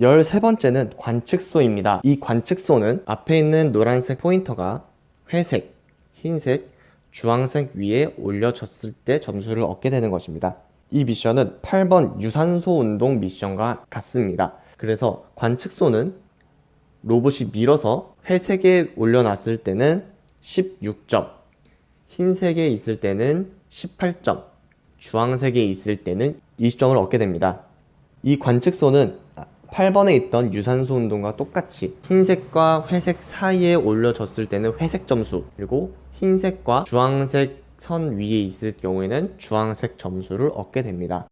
13번째는 관측소입니다. 이 관측소는 앞에 있는 노란색 포인터가 회색, 흰색, 주황색 위에 올려졌을 때 점수를 얻게 되는 것입니다. 이 미션은 8번 유산소 운동 미션과 같습니다. 그래서 관측소는 로봇이 밀어서 회색에 올려놨을 때는 16점, 흰색에 있을 때는 18점, 주황색에 있을 때는 20점을 얻게 됩니다. 이 관측소는 8번에 있던 유산소 운동과 똑같이 흰색과 회색 사이에 올려졌을 때는 회색 점수 그리고 흰색과 주황색 선 위에 있을 경우에는 주황색 점수를 얻게 됩니다.